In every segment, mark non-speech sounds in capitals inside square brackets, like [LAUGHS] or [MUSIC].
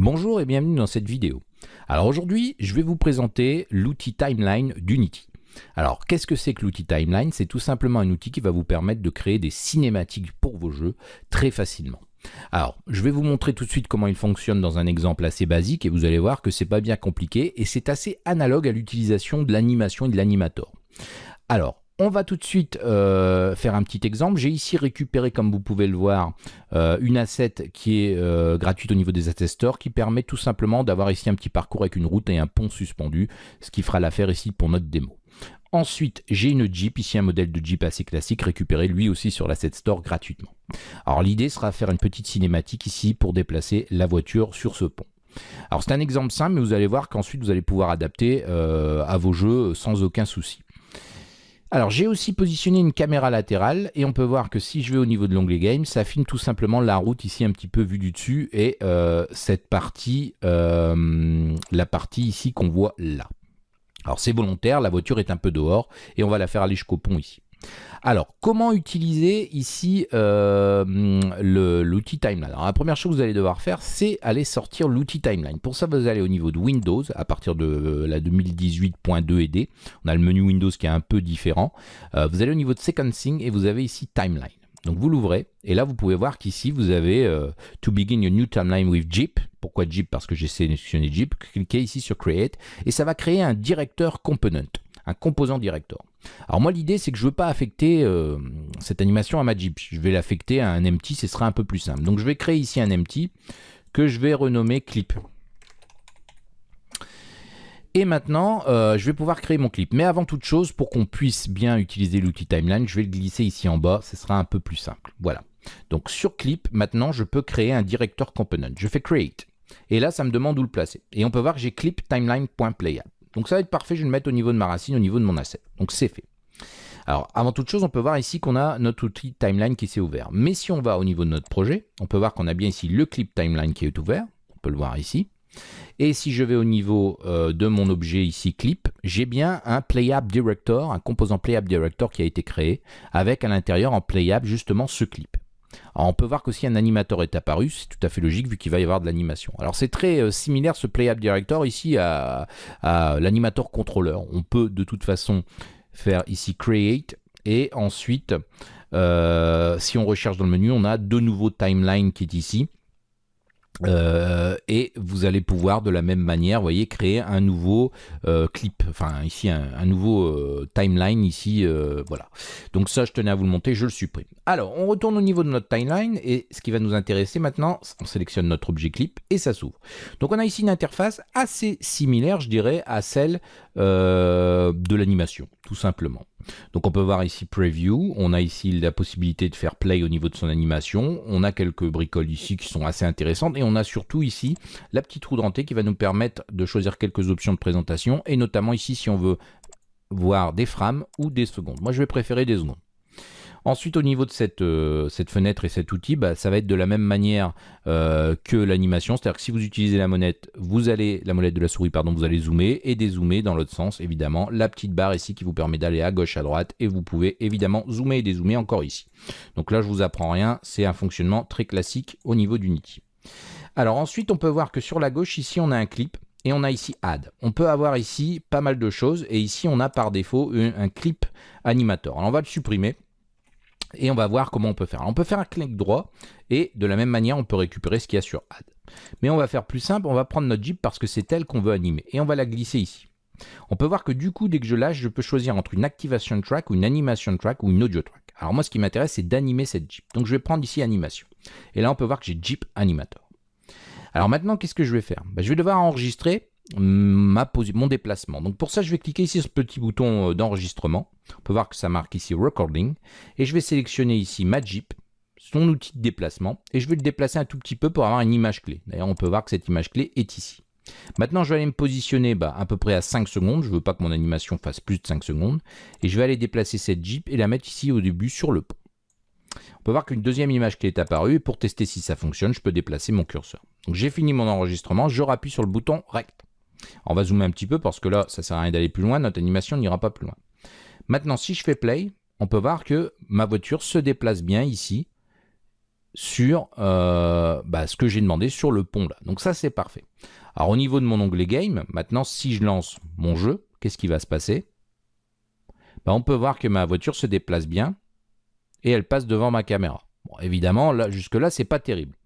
Bonjour et bienvenue dans cette vidéo. Alors aujourd'hui, je vais vous présenter l'outil Timeline d'Unity. Alors, qu'est-ce que c'est que l'outil Timeline? C'est tout simplement un outil qui va vous permettre de créer des cinématiques pour vos jeux très facilement. Alors, je vais vous montrer tout de suite comment il fonctionne dans un exemple assez basique et vous allez voir que c'est pas bien compliqué et c'est assez analogue à l'utilisation de l'animation et de l'animator. Alors, on va tout de suite euh, faire un petit exemple. J'ai ici récupéré, comme vous pouvez le voir, euh, une asset qui est euh, gratuite au niveau des asset stores, qui permet tout simplement d'avoir ici un petit parcours avec une route et un pont suspendu, ce qui fera l'affaire ici pour notre démo. Ensuite, j'ai une Jeep, ici un modèle de Jeep assez classique, récupéré lui aussi sur l'asset store gratuitement. Alors l'idée sera de faire une petite cinématique ici pour déplacer la voiture sur ce pont. Alors c'est un exemple simple, mais vous allez voir qu'ensuite vous allez pouvoir adapter à vos jeux sans aucun souci. Alors j'ai aussi positionné une caméra latérale et on peut voir que si je vais au niveau de l'onglet Game, ça filme tout simplement la route ici un petit peu vue du dessus et euh, cette partie, euh, la partie ici qu'on voit là. Alors c'est volontaire, la voiture est un peu dehors et on va la faire aller jusqu'au pont ici. Alors, comment utiliser ici euh, l'outil Timeline? La première chose que vous allez devoir faire, c'est aller sortir l'outil Timeline. Pour ça, vous allez au niveau de Windows, à partir de euh, la 2018.2 et D. On a le menu Windows qui est un peu différent. Euh, vous allez au niveau de Sequencing et vous avez ici Timeline. Donc vous l'ouvrez et là vous pouvez voir qu'ici vous avez To begin your new timeline with Jeep. Pourquoi Jeep? Parce que j'ai sélectionné Jeep. Cliquez ici sur Create et ça va créer un directeur component, un composant director. Alors moi l'idée c'est que je ne veux pas affecter euh, cette animation à ma Jeep. Je vais l'affecter à un empty, ce sera un peu plus simple. Donc je vais créer ici un empty que je vais renommer clip. Et maintenant, euh, je vais pouvoir créer mon clip. Mais avant toute chose, pour qu'on puisse bien utiliser l'outil Timeline, je vais le glisser ici en bas. Ce sera un peu plus simple. Voilà. Donc sur clip, maintenant, je peux créer un director component. Je fais create. Et là, ça me demande où le placer. Et on peut voir que j'ai clip timeline.playable. Donc ça va être parfait, je vais le mettre au niveau de ma racine, au niveau de mon asset. Donc c'est fait. Alors, avant toute chose, on peut voir ici qu'on a notre outil timeline qui s'est ouvert. Mais si on va au niveau de notre projet, on peut voir qu'on a bien ici le clip timeline qui est ouvert. On peut le voir ici. Et si je vais au niveau euh, de mon objet ici clip, j'ai bien un playable director, un composant playable director qui a été créé avec à l'intérieur en playable justement ce clip on peut voir qu'aussi un animateur est apparu, c'est tout à fait logique vu qu'il va y avoir de l'animation. Alors c'est très euh, similaire ce Playable Director ici à, l'animateur contrôleur. On peut de toute façon faire ici Create et ensuite euh, si on recherche dans le menu on a de nouveaux timeline qui est ici euh, et vous allez pouvoir de la même manière, créer un nouveau euh, clip, enfin ici un, nouveau euh, timeline ici, voilà. Donc ça, je tenais à vous le monter, je le supprime. Alors, on retourne au niveau de notre timeline et ce qui va nous intéresser maintenant, on sélectionne notre objet clip et ça s'ouvre. Donc on a ici une interface assez similaire, je dirais, à celle de l'animation, tout simplement. Donc on peut voir ici Preview, on a ici la possibilité de faire Play au niveau de son animation, on a quelques bricoles ici qui sont assez intéressantes, et on a surtout ici la petite roue dentée qui va nous permettre de choisir quelques options de présentation, et notamment ici si on veut voir des frames ou des secondes. Moi je vais préférer des secondes. Ensuite, au niveau de cette, euh, fenêtre et cet outil, bah, ça va être de la même manière euh, que l'animation. C'est-à-dire que si vous utilisez la molette, vous allez, la molette de la souris, pardon, vous allez zoomer et dézoomer dans l'autre sens, évidemment. La petite barre ici qui vous permet d'aller à gauche, à droite, et vous pouvez évidemment zoomer et dézoomer encore ici. Donc là, je vous apprends rien, c'est un fonctionnement très classique au niveau d'Unity. Alors ensuite, on peut voir que sur la gauche, ici, on a un clip et on a ici Add. On peut avoir ici pas mal de choses et ici, on a par défaut un, clip animator. Alors on va le supprimer et on va voir comment on peut faire. on peut faire un clic droit et de la même manière, on peut récupérer ce qu'il y a sur Add. Mais on va faire plus simple, on va prendre notre Jeep parce que c'est elle qu'on veut animer et on va la glisser ici. On peut voir que du coup, dès que je lâche, je peux choisir entre une Activation Track ou une Animation Track ou une Audio Track. Alors moi, ce qui m'intéresse, c'est d'animer cette Jeep. Donc je vais prendre ici Animation. Et là, on peut voir que j'ai Jeep Animator. Alors maintenant, qu'est-ce que je vais faire? Ben, Je vais devoir enregistrer mon déplacement. Donc pour ça, je vais cliquer ici sur ce petit bouton euh, d'enregistrement. On peut voir que ça marque ici Recording. Et je vais sélectionner ici ma Jeep, son outil de déplacement. Et je vais le déplacer un tout petit peu pour avoir une image clé. D'ailleurs, on peut voir que cette image clé est ici. Maintenant, je vais aller me positionner bah, à peu près à 5 secondes. Je ne veux pas que mon animation fasse plus de 5 secondes. Et je vais aller déplacer cette Jeep et la mettre ici au début sur le pont. On peut voir qu'une deuxième image clé est apparue. Et pour tester si ça fonctionne, je peux déplacer mon curseur. Donc j'ai fini mon enregistrement. Je rappuie sur le bouton Rect. On va zoomer un petit peu parce que là, ça sert à rien d'aller plus loin, notre animation n'ira pas plus loin. Maintenant, si je fais play, on peut voir que ma voiture se déplace bien ici sur euh, bah, ce que j'ai demandé sur le pont là. Donc ça c'est parfait. Alors au niveau de mon onglet game, maintenant si je lance mon jeu, qu'est-ce qui va se passer? Bah, On peut voir que ma voiture se déplace bien et elle passe devant ma caméra. Évidemment, là, jusque là c'est pas terrible.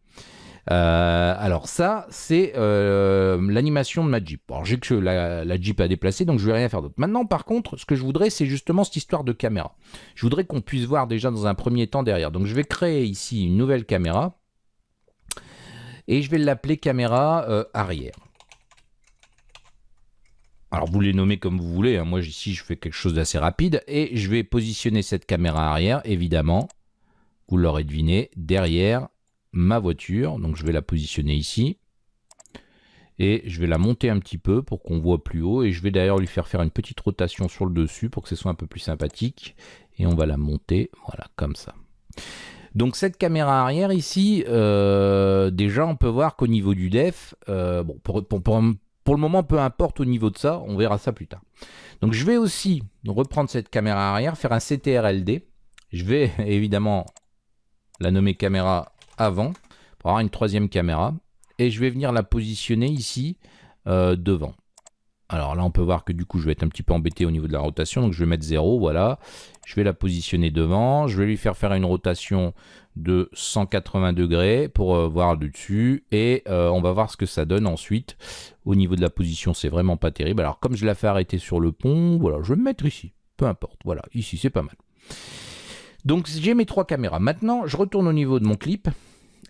Euh, alors ça, c'est euh, l'animation de ma Jeep. Alors j'ai que la, Jeep à déplacer, donc je vais rien faire d'autre. Maintenant, par contre, ce que je voudrais, c'est justement cette histoire de caméra. Je voudrais qu'on puisse voir déjà dans un premier temps derrière. Donc je vais créer ici une nouvelle caméra. Et je vais l'appeler caméra euh, arrière. Alors vous les nommez comme vous voulez, hein. moi ici je fais quelque chose d'assez rapide et je vais positionner cette caméra arrière, évidemment, vous l'aurez deviné, derrière ma voiture. Donc je vais la positionner ici. Et je vais la monter un petit peu pour qu'on voit plus haut. Et je vais d'ailleurs lui faire faire une petite rotation sur le dessus pour que ce soit un peu plus sympathique. Et on va la monter, voilà, comme ça. Donc cette caméra arrière ici, euh, déjà on peut voir qu'au niveau du def, euh, pour, le moment peu importe au niveau de ça, on verra ça plus tard. Donc je vais aussi reprendre cette caméra arrière, faire un CTRLD. Je vais [LAUGHS] évidemment la nommer caméra avant pour avoir une troisième caméra. Et je vais venir la positionner ici euh, devant. Alors là, on peut voir que du coup, je vais être un petit peu embêté au niveau de la rotation. Donc je vais mettre 0, voilà. Je vais la positionner devant. Je vais lui faire faire une rotation de 180 degrés pour euh, voir le dessus. Et euh, on va voir ce que ça donne ensuite. Au niveau de la position, c'est vraiment pas terrible. Alors comme je la fais arrêter sur le pont, voilà, je vais me mettre ici. Peu importe, voilà, ici, c'est pas mal. Donc j'ai mes trois caméras. Maintenant, je retourne au niveau de mon clip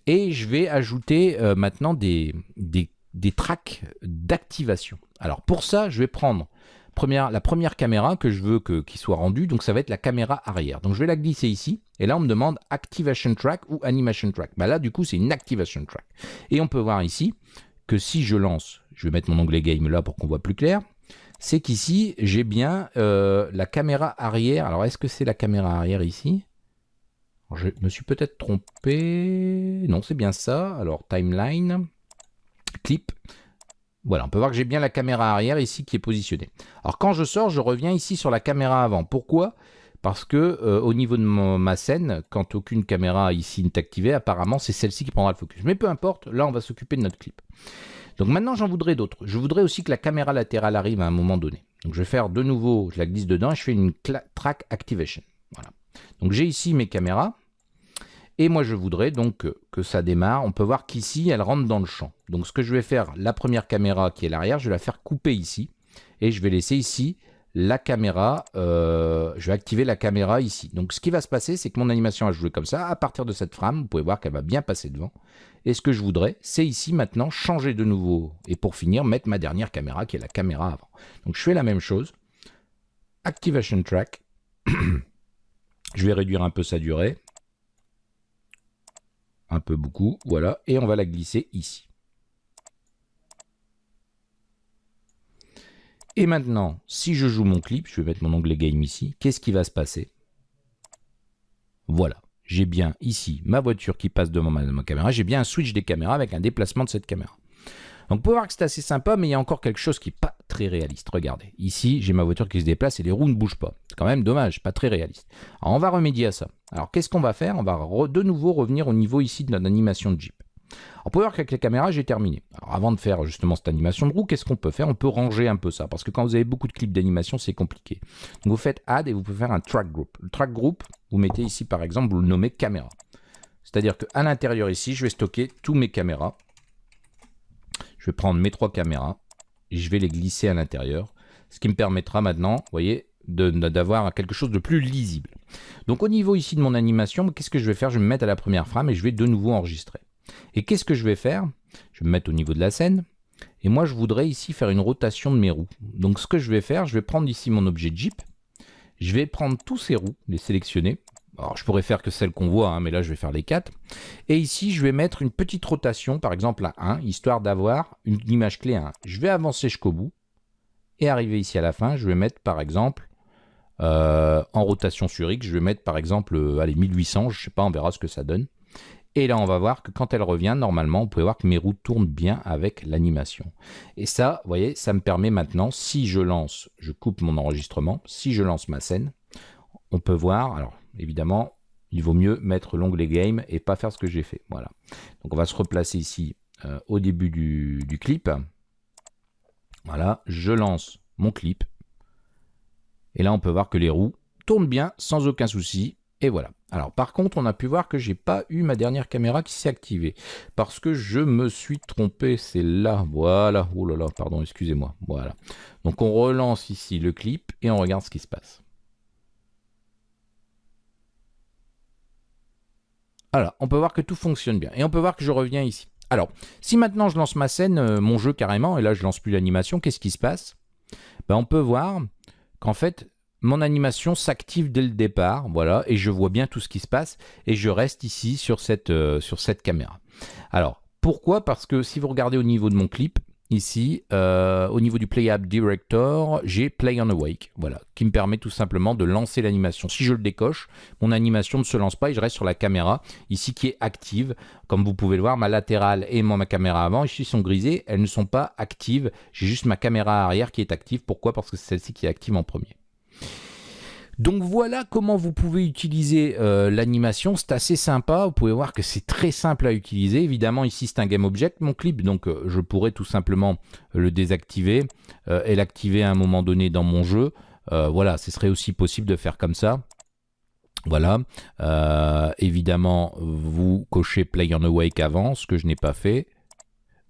et je vais ajouter euh, maintenant des, des, tracks d'activation. Alors pour ça, je vais prendre première, la première caméra que je veux qu'il soit rendue, donc ça va être la caméra arrière. Donc je vais la glisser ici, et là on me demande Activation Track ou Animation Track. Bah là du coup c'est une Activation Track. Et on peut voir ici que si je lance, je vais mettre mon onglet Game là pour qu'on voit plus clair, c'est qu'ici, j'ai bien euh, la caméra arrière. Alors, est-ce que c'est la caméra arrière ici? Je me suis peut-être trompé. Non, c'est bien ça. Alors, timeline, clip. Voilà, on peut voir que j'ai bien la caméra arrière ici qui est positionnée. Alors, quand je sors, je reviens ici sur la caméra avant. Pourquoi? Parce que euh, au niveau de ma scène, quand aucune caméra ici n'est activée, apparemment c'est celle-ci qui prendra le focus. Mais peu importe, là on va s'occuper de notre clip. Donc maintenant, j'en voudrais d'autres. Je voudrais aussi que la caméra latérale arrive à un moment donné. Donc je vais faire de nouveau, je la glisse dedans et je fais une track activation. Voilà. Donc j'ai ici mes caméras. Et moi, je voudrais donc que, ça démarre. On peut voir qu'ici, elle rentre dans le champ. Donc ce que je vais faire, la première caméra qui est l'arrière, je vais la faire couper ici. Et je vais laisser ici la caméra, euh, je vais activer la caméra ici. Donc ce qui va se passer, c'est que mon animation va jouer comme ça. À partir de cette frame, vous pouvez voir qu'elle va bien passer devant. Et ce que je voudrais, c'est ici maintenant changer de nouveau. Et pour finir, mettre ma dernière caméra qui est la caméra avant. Donc je fais la même chose. Activation track. [COUGHS] je vais réduire un peu sa durée. Un peu beaucoup, voilà. Et on va la glisser ici. Et maintenant, si je joue mon clip, je vais mettre mon onglet Game ici, qu'est-ce qui va se passer? Voilà, j'ai bien ici ma voiture qui passe devant ma, caméra, j'ai bien un switch des caméras avec un déplacement de cette caméra. Donc vous pouvez voir que c'est assez sympa, mais il y a encore quelque chose qui n'est très réaliste. Regardez, ici j'ai ma voiture qui se déplace et les roues ne bougent pas. C'est quand même dommage, pas très réaliste. Alors on va remédier à ça. Alors qu'est-ce qu'on va faire? On va de nouveau revenir au niveau ici de notre animation de Jeep. On peut voir qu'avec les caméras, j'ai terminé. Alors avant de faire justement cette animation de roue, qu'est-ce qu'on peut faire? On peut ranger un peu ça, parce que quand vous avez beaucoup de clips d'animation, c'est compliqué. Vous faites Add et vous pouvez faire un Track Group. Le Track Group, vous mettez ici par exemple, vous le nommez caméra. C'est-à-dire qu'à l'intérieur ici, je vais stocker tous mes caméras. Je vais prendre mes trois caméras je vais les glisser à l'intérieur. Ce qui me permettra maintenant, vous voyez, d'avoir quelque chose de plus lisible. Donc au niveau ici de mon animation, qu'est-ce que je vais faire? Je vais me mettre à la première frame et je vais de nouveau enregistrer. Et qu'est-ce que je vais faire? Je vais me mettre au niveau de la scène. Et moi, je voudrais ici faire une rotation de mes roues. Donc, ce que je vais faire, je vais prendre ici mon objet Jeep. Je vais prendre tous ces roues, les sélectionner. Alors, je pourrais faire que celles qu'on voit, hein, mais là, je vais faire les quatre. Et ici, je vais mettre une petite rotation, par exemple à 1, histoire d'avoir une image clé 1. Je vais avancer jusqu'au bout. Et arriver ici à la fin, je vais mettre, par exemple, euh, en rotation sur X, je vais mettre, par exemple, euh, allez, 1800, je sais pas, on verra ce que ça donne. Et là, on va voir que quand elle revient, normalement, vous pouvez voir que mes roues tournent bien avec l'animation. Et ça, vous voyez, ça me permet maintenant, si je lance, je coupe mon enregistrement, si je lance ma scène, on peut voir, alors évidemment, il vaut mieux mettre l'onglet Game et pas faire ce que j'ai fait. Voilà. Donc on va se replacer ici euh, au début du, clip. Voilà, je lance mon clip. Et là, on peut voir que les roues tournent bien sans aucun souci. Et voilà. Alors par contre, on a pu voir que j'ai pas eu ma dernière caméra qui s'est activée. Parce que je me suis trompé. C'est là. Voilà. Oh là là, pardon, excusez-moi. Voilà. Donc on relance ici le clip et on regarde ce qui se passe. Alors, on peut voir que tout fonctionne bien. Et on peut voir que je reviens ici. Alors, si maintenant je lance ma scène, euh, mon jeu carrément, et là je lance plus l'animation, qu'est-ce qui se passe? Ben, On peut voir qu'en fait, mon animation s'active dès le départ, voilà, et je vois bien tout ce qui se passe, et je reste ici sur cette, euh, sur cette caméra. Alors, pourquoi? Parce que si vous regardez au niveau de mon clip, ici, euh, au niveau du Play App Director, j'ai Play on Awake, voilà, qui me permet tout simplement de lancer l'animation. Si je le décoche, mon animation ne se lance pas et je reste sur la caméra, ici qui est active. Comme vous pouvez le voir, ma latérale et ma caméra avant, ici sont grisées, elles ne sont pas actives. J'ai juste ma caméra arrière qui est active. Pourquoi? Parce que c'est celle-ci qui est active en premier. Donc voilà comment vous pouvez utiliser euh, l'animation, c'est assez sympa, vous pouvez voir que c'est très simple à utiliser. Évidemment ici c'est un game object mon clip, donc euh, je pourrais tout simplement le désactiver euh, et l'activer à un moment donné dans mon jeu. voilà, ce serait aussi possible de faire comme ça. Voilà, évidemment vous cochez Play on Awake avant, ce que je n'ai pas fait.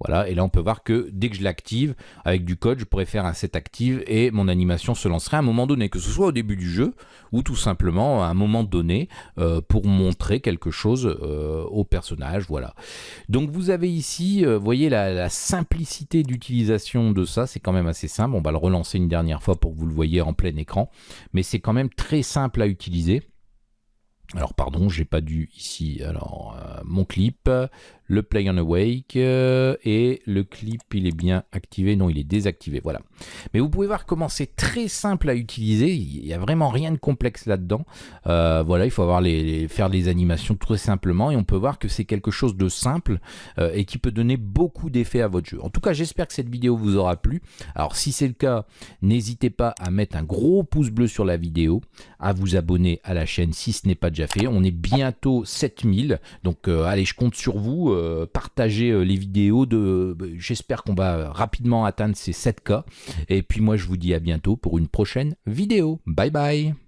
Voilà, et là on peut voir que dès que je l'active, avec du code, je pourrais faire un set active et mon animation se lancerait à un moment donné, que ce soit au début du jeu ou tout simplement à un moment donné euh, pour montrer quelque chose euh, au personnage. Voilà. Donc vous avez ici, euh, voyez la, simplicité d'utilisation de ça, c'est quand même assez simple. On va le relancer une dernière fois pour que vous le voyez en plein écran, mais c'est quand même très simple à utiliser. Alors pardon, j'ai pas dû ici. Alors mon clip, le Play on Awake euh, et le clip il est bien activé, non il est désactivé, voilà. Mais vous pouvez voir comment c'est très simple à utiliser, il n'y a vraiment rien de complexe là-dedans. Euh, voilà, il faut avoir les, faire les animations très simplement et on peut voir que c'est quelque chose de simple euh, et qui peut donner beaucoup d'effets à votre jeu. En tout cas, j'espère que cette vidéo vous aura plu. Alors si c'est le cas, n'hésitez pas à mettre un gros pouce bleu sur la vidéo, à vous abonner à la chaîne si ce n'est pas déjà fait. On est bientôt 7000, donc allez, je compte sur vous. Euh, partager euh, les vidéos. de. Bah, j'espère qu'on va rapidement atteindre ces 7K. Et puis moi, je vous dis à bientôt pour une prochaine vidéo. Bye bye